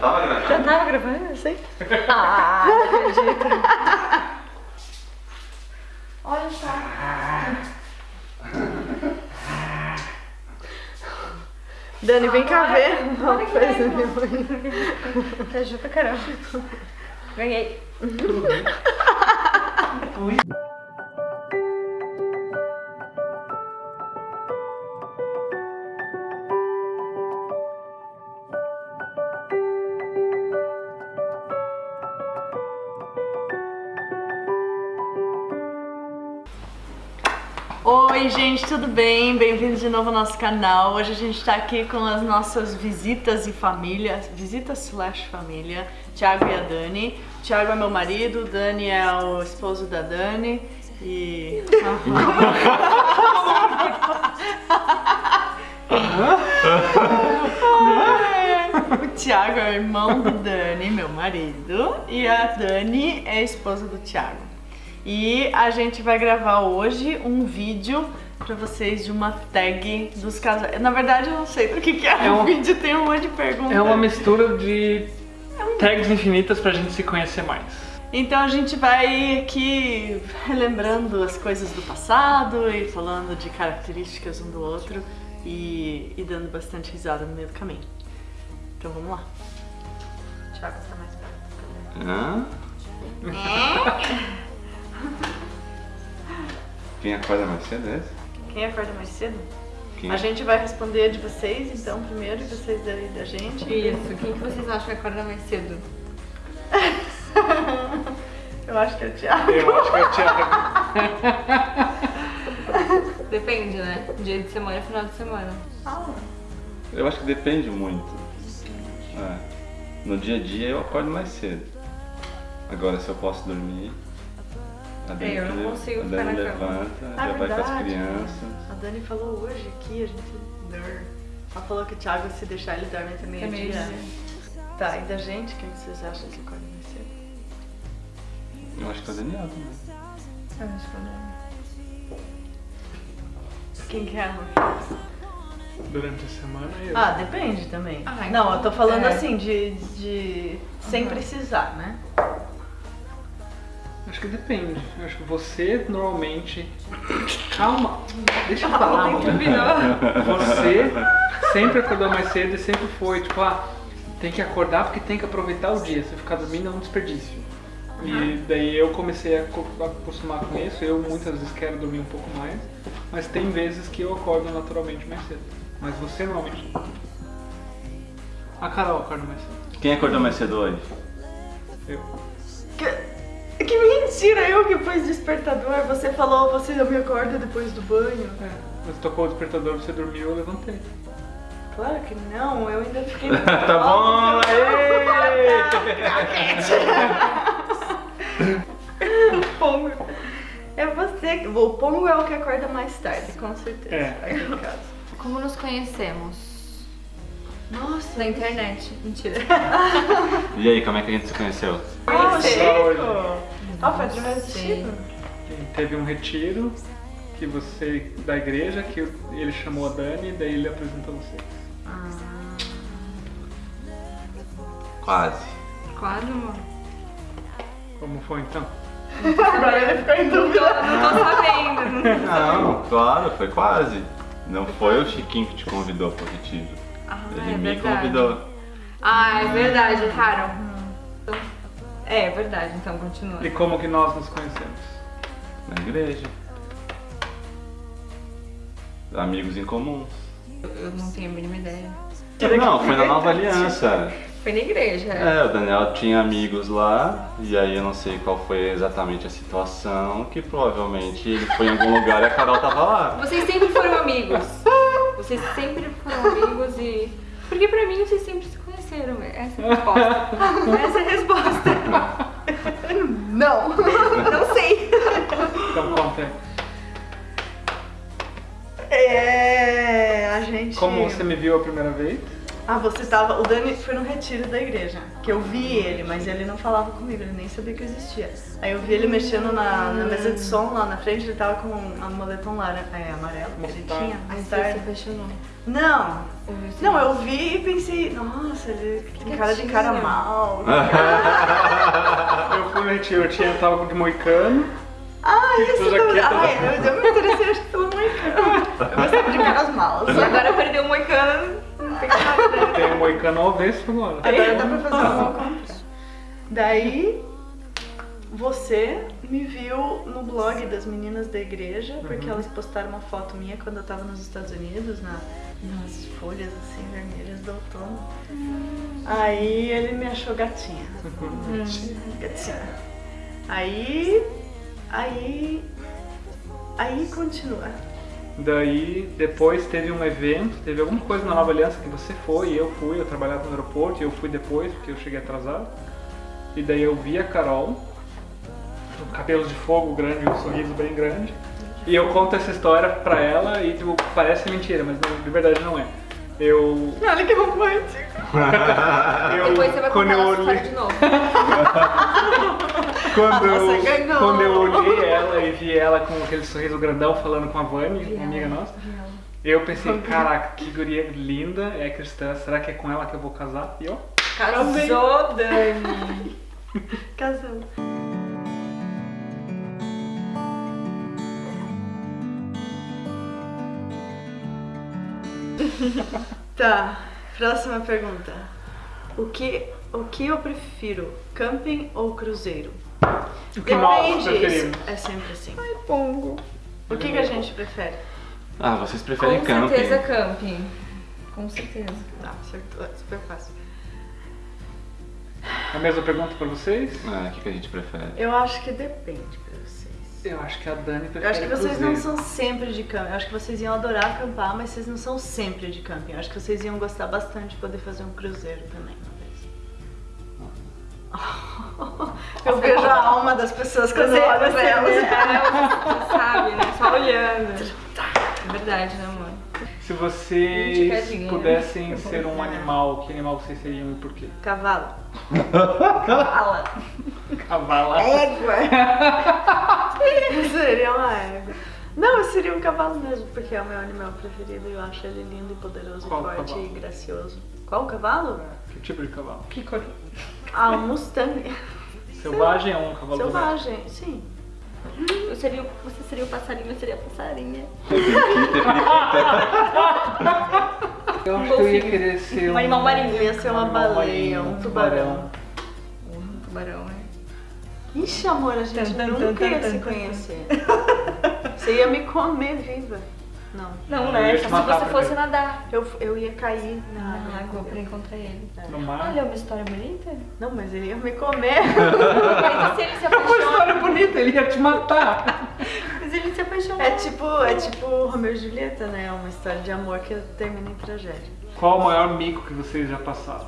tava gravando? Já tava gravando, eu sei. Ah, não acredito. Olha só. Dani, vem cá ver. Olha que Coisa legal. minha mãe. Tá junto caramba. Ganhei. tudo bem? Bem-vindos de novo ao nosso canal. Hoje a gente tá aqui com as nossas visitas e família, visitas slash família, Thiago e a Dani. Thiago é meu marido, Dani é o esposo da Dani e... o Thiago é o irmão do Dani, meu marido, e a Dani é a esposa do Thiago. E a gente vai gravar hoje um vídeo pra vocês de uma tag dos casais. Na verdade, eu não sei do que, que é, É o um- vídeo, tem um monte de perguntas. É uma mistura de tags infinitas pra gente se conhecer mais. Então a gente vai aqui relembrando as coisas do passado e falando de características um do outro e, e dando bastante risada no meio do caminho. Então vamos lá. Thiago tá mais perto. Hã? Quem acorda mais cedo é esse? Quem acorda mais cedo? Quem? A gente vai responder de vocês, então, primeiro, e vocês daí da gente. Isso, quem que vocês acham que acorda mais cedo? Eu acho que é o Thiago. Eu acho que é o Thiago. Depende, né? Dia de semana e final de semana. Eu acho que depende muito. É. No dia a dia eu acordo mais cedo. Agora se eu posso dormir. A Dani, É, eu não consigo ficar na cama. levanta, Ah, já vai com as verdade. crianças. A Dani falou hoje aqui, a gente. Dur. Ela falou que o Thiago, se deixar ele dorme até É meio-dia. meio-dia. Tá, e da gente, quem vocês acham que acorda mais cedo? Eu acho que é o Daniel também. Eu acho que é o Dani. Quem que é, amor? Durante a semana eu. Ah, depende também. Ah, então, Não, eu tô falando é. assim, de. de sem precisar, né? Acho que depende. Eu acho que você normalmente. Calma! Deixa eu falar, mano. Você sempre acordou mais cedo e sempre foi, tipo, ah, tem que acordar porque tem que aproveitar o dia. Se ficar dormindo é um desperdício. E daí eu comecei a co- a acostumar com isso. Eu muitas vezes quero dormir um pouco mais, mas tem vezes que eu acordo naturalmente mais cedo. Mas você normalmente. A Carol acorda mais cedo. Quem acordou mais cedo hoje? Eu. Que, que mentira! Eu que pus despertador. Você falou, você me acorda depois do banho. É, mas tocou o despertador, você dormiu, eu levantei. Claro que não, eu ainda fiquei. tá bom! aê! Pongo. É você. O Pongo é o que acorda mais tarde, com certeza. É. Aqui casa. Como nos conhecemos? Nossa, Na internet. Mentira. E aí, como é que a gente se conheceu? Só Chico! Ah, foi através do? E Teve um retiro que você da igreja que ele chamou a Dani e daí ele apresentou você. Quase. Quase, amor. Como foi então? Agora ele ficou em dúvida. Não tô sabendo. Não, claro, foi quase. Não foi o Chiquinho que te convidou pro retiro. Ah, Ele é me verdade. convidou. Ah, é verdade, Carol. É, é verdade, então continua. E como que nós nos conhecemos? Na igreja. Amigos em comum. Eu não tenho a mínima ideia. Não, foi na Nova Aliança. Foi na igreja. É, o Daniel tinha amigos lá, e aí eu não sei qual foi exatamente a situação, que provavelmente ele foi em algum lugar e a Carol tava lá. Vocês sempre foram amigos. Vocês sempre foram amigos e. Porque pra mim vocês sempre se conheceram. Essa é a resposta. Essa é a resposta. Não. Não sei. Então conta. É. A gente. Como você me viu a primeira vez? Ah, você tava. O Dani foi no retiro da igreja. Que eu vi ele, mas ele não falava comigo, ele nem sabia que eu existia. Aí eu vi ele mexendo na, na mesa de som lá na frente, ele tava com um moletom laranja, é, amarelo que ele tinha. Aí você se apaixonou. Não, Eu não, eu vi e pensei, nossa, ele tem cara de cara mal. Eu fui no retiro, eu tinha, eu tava de moicano. Ah, isso jaqueta Ai, eu, eu me interessei acho que pelo moicano. Eu gostava de caras. E agora perdeu o moicano, tem um moicano ao avesso agora. Agora dá pra fazer uma compra. Daí, você me viu no blog das meninas da igreja, porque elas postaram uma foto minha quando eu tava nos Estados Unidos, na, nas folhas assim vermelhas do outono. Aí ele me achou gatinha. Gatinha. Aí. Aí. Aí continua. Daí, depois teve um evento, teve alguma coisa na Nova Aliança que você foi, e eu fui, eu trabalhava no aeroporto, e eu fui depois, porque eu cheguei atrasado. E daí eu vi a Carol, com cabelos de fogo grande, um sorriso bem grande. E eu conto essa história pra ela e tipo, parece mentira, mas não, de verdade não é. Eu. Olha que romântico. eu Depois você vai contar eu essa olhei, história de novo. quando, eu, quando eu olhei ela e vi ela com aquele sorriso grandão falando com a Vani, uma amiga nossa, eu pensei, caraca, que guria linda, é cristã, será que é com ela que eu vou casar? E ó, Casou, Dani. Casou. tá, próxima pergunta. O que, o que eu prefiro, camping ou cruzeiro? O que nós preferimos. é sempre assim. Pongo. O que, que a gente prefere? Ah, vocês Com preferem camping. certeza camping. Com certeza. Tá, acertou, é super fácil. A mesma pergunta pra vocês? Ah, o que, que a gente prefere? Eu acho que depende pra vocês. Eu acho que a Dani prefere Eu acho que vocês não são sempre de camping. Eu acho que vocês iam adorar acampar, mas vocês não são sempre de camping. Eu acho que vocês iam gostar bastante de poder fazer um cruzeiro também uma vez. Eu vejo a alma das pessoas quando eu olho pra elas. é, você sabe, né? Só olhando. É verdade, né, amor? Se vocês pudessem ser um animal, que animal vocês seriam e por quê? Cavalo. Fala. Cavala. Égua. Seria uma égua. Não, eu seria um cavalo mesmo, porque é o meu animal preferido e eu acho ele lindo e poderoso, Qual forte cavalo? e gracioso. Qual cavalo? Que tipo de cavalo? Que cor? Ah, um Mustang. Selvagem ou um cavalo? Selvagem, sim. Eu seria, você seria o passarinho, eu seria a passarinha. Eu acho que eu ia querer ser Um animal marinho. Eu ia ser uma baleia, um tubarão. Um tubarão, né? Ixi, amor, a gente nunca ia se conhecer. Você ia me comer viva. Não. Não, né? Só se você fosse nadar Eu, eu ia cair na na água. pra encontrar ele. No mar? Olha, uma história bonita. Não, mas ele ia me comer. Mas se ele se Uma apaixona? história bonita, ele ia te matar. Mas ele se apaixonou. É tipo, é tipo Romeu e Julieta, né? É uma história de amor que termina em tragédia. Qual o maior mico que vocês já passaram?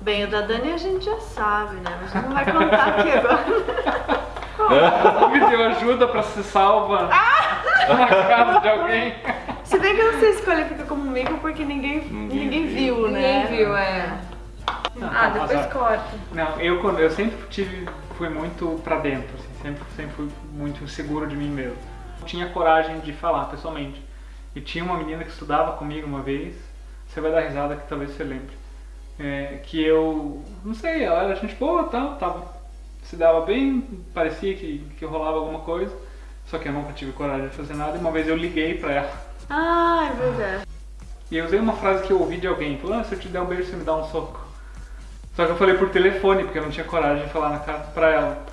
Bem, o da Dani a gente já sabe, né? Mas não vai contar aqui agora. Me deu ajuda pra ser salva na casa de alguém. Se bem que eu não sei se qualifica como mico porque ninguém, ninguém, Ninguém viu, né? Ninguém viu, é. Não, Ah, não, depois azar. corta. Não, eu, quando, eu sempre tive, fui muito pra dentro, assim, sempre, sempre fui muito inseguro de mim mesmo. Não tinha coragem de falar pessoalmente. E tinha uma menina que estudava comigo uma vez, você vai dar risada que talvez você lembre. É, que eu, não sei, ela era gente boa tal, tava, se dava bem, parecia que, que rolava alguma coisa, só que eu nunca tive coragem de fazer nada. E uma vez eu liguei pra ela Ah, é verdade. e eu usei uma frase que eu ouvi de alguém, falou, ah, se eu te der um beijo, você me dá um soco. Só que eu falei por telefone, porque eu não tinha coragem de falar na cara pra ela.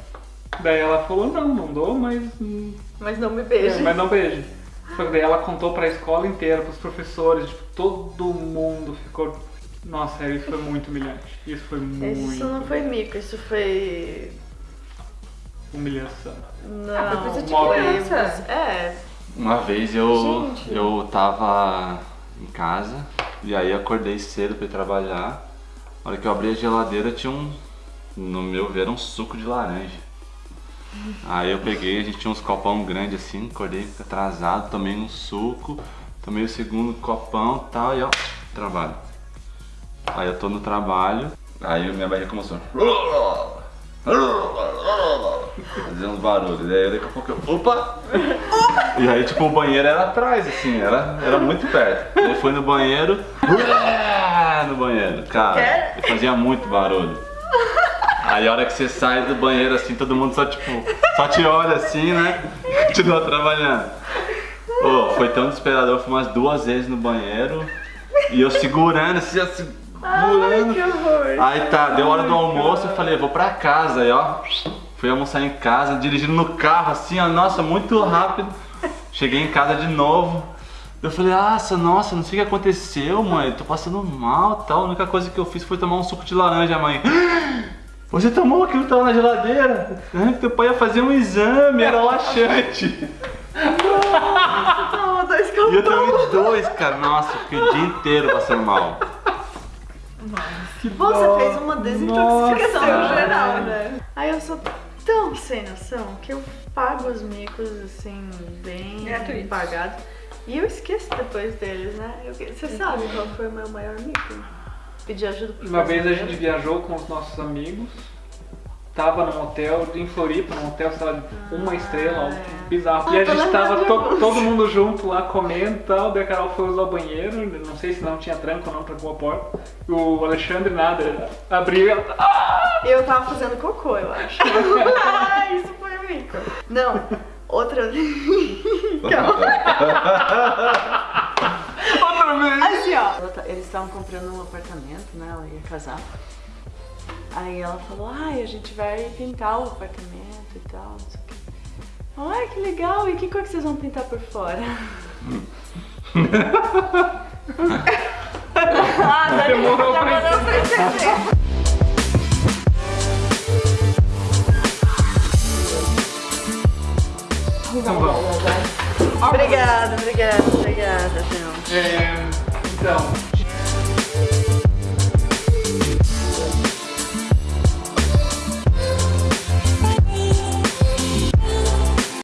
Daí ela falou, não, não dou, mas, hum, Mas não me beije. mas não beije. Só que daí ela contou pra escola inteira, pros professores, tipo, todo mundo ficou... Nossa, isso foi muito humilhante. Isso foi muito Isso não foi mico, isso foi. humilhação. Não. foi coisa de criança. É. Uma vez eu, Gente. eu tava em casa e aí acordei cedo pra ir trabalhar. Na hora que eu abri a geladeira tinha um, no meu ver, um suco de laranja. Aí eu peguei, a gente tinha uns copão grande assim, acordei atrasado, tomei um suco, tomei o segundo copão e tal, e ó, trabalho. Aí eu tô no trabalho, aí minha barriga começou. Fazer uns barulhos. Daí daqui a pouco eu. Opa! E aí tipo o banheiro era atrás, assim, era, era muito perto. Eu fui no banheiro. No banheiro, cara. Eu fazia muito barulho. Aí a hora que você sai do banheiro assim, todo mundo só tipo, só te olha assim, né? Continua trabalhando. Ô, foi tão desesperador, eu fui umas duas vezes no banheiro e eu segurando, assim, já segurando. Aí tá, deu hora do almoço, eu falei, vou pra casa, aí ó, fui almoçar em casa, dirigindo no carro, assim, ó, nossa, muito rápido. Cheguei em casa de novo. Eu falei, nossa, nossa, não sei o que aconteceu, mãe, tô passando mal tal. A única coisa que eu fiz foi tomar um suco de laranja, mãe. Você tomou aquilo que tava na geladeira? Ah, Teu pai ia fazer um exame, era laxante. Toma dois E eu tomei dois, cara. Nossa, fiquei o dia inteiro passando mal. Você fez uma desintoxicação Nossa. geral, né? Aí eu sou tão sem noção que eu pago os micos assim, bem Gratuitos. pagados. E eu esqueço depois deles, né? Eu- você sabe qual foi o meu maior mico? Pedir ajuda pro Uma vez a gente viajou com os nossos amigos, tava num hotel em Floripa, num hotel, sei lá, de uma estrela, algo bizarro. Ah, e a gente tava to- todo mundo junto lá comendo e tal, daí a Carol foi usar o banheiro, não sei se não tinha tranco ou não, trancou a porta. O Alexandre nada, abriu e ela. Ah! Eu tava fazendo cocô, eu acho. ah, isso foi o mico. Não, outra. Outra vez! Assim, ó. Eles estavam comprando um apartamento, né? Ela ia casar. Aí ela falou, ai, a gente vai pintar o apartamento e tal, não sei o quê. Ai, que legal! E que cor que vocês vão pintar por fora? ah, Dani, Demorou demorou pra entender. Obrigada, obrigada, obrigada. É, então,